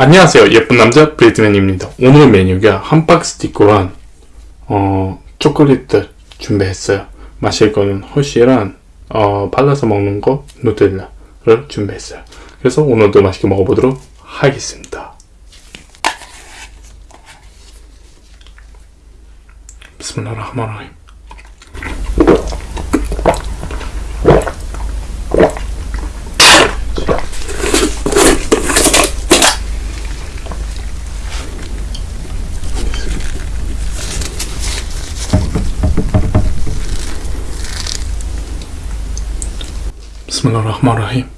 안녕하세요. 예쁜 남자 브리트맨입니다. 오늘 메뉴가 함박스티크랑 어, 초콜릿 준비했어요. 마실 거는 허쉬랑 어, 발라서 먹는 거 누텔라를 준비했어요. 그래서 오늘도 맛있게 먹어보도록 하겠습니다. 비스밀라흐마라힘 بسم الله الرحمن الرحيم.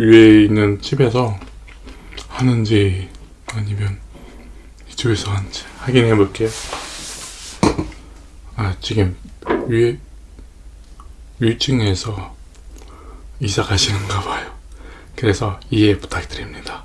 위에 있는 집에서 하는지 아니면 이쪽에서 하는지 확인해 볼게요. 아, 지금 위에 1층에서 이사 가시는가 봐요. 그래서 이해 부탁드립니다.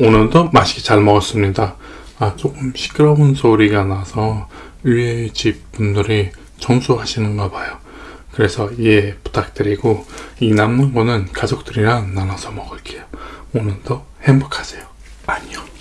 오늘도 맛있게 잘 먹었습니다. 아, 조금 시끄러운 소리가 나서 위에 집 분들이 청소하시는가 봐요. 그래서 이해 부탁드리고 이 남는 거는 가족들이랑 나눠서 먹을게요. 오늘도 행복하세요. 안녕.